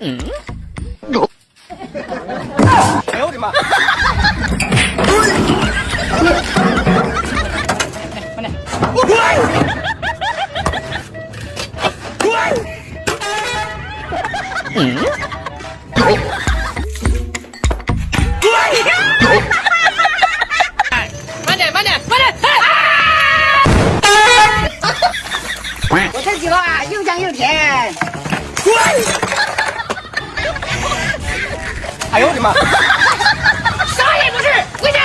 嗯。哎呦我的妈！嗯。又香又甜。滚哎呦我的妈！啥也不是，回家。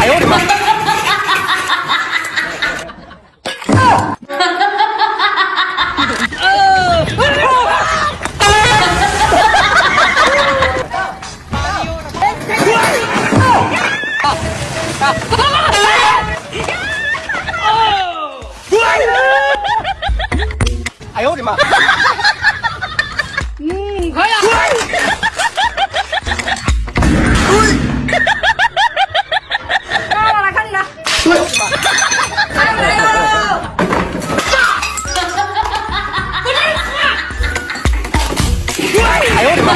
哎呦我的妈！哎的妈！嗯，可以了。来来来，看你了。来来喽！哎呦我的妈！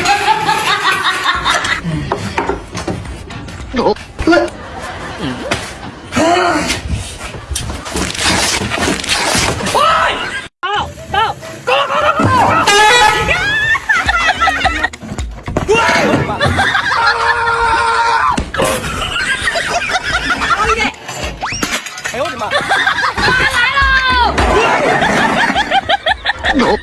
妈！来喽！